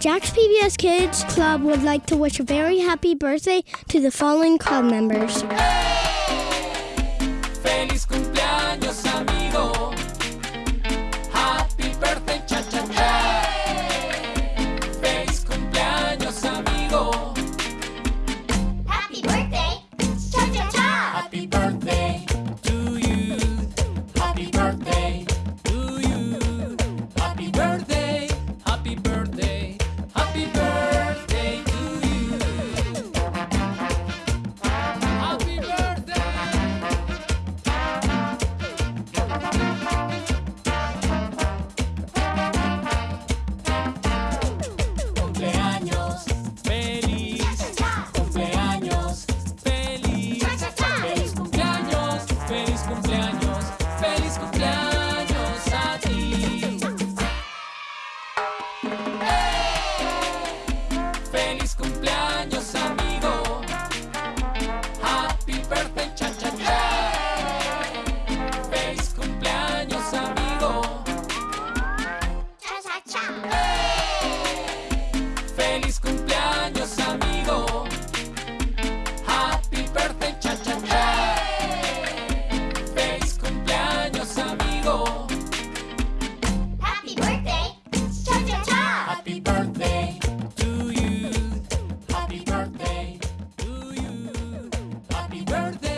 Jack's PBS Kids Club would like to wish a very happy birthday to the following club members. Feliz cumpleaños a ti. ¡Hey! ¡Feliz cumpleaños, amigo! ¡Happy birthday, cha cha cha! ¡Feliz cumpleaños, amigo! ¡Cha cha cha! ¡Hey! ¡Feliz cumpleaños! birthday.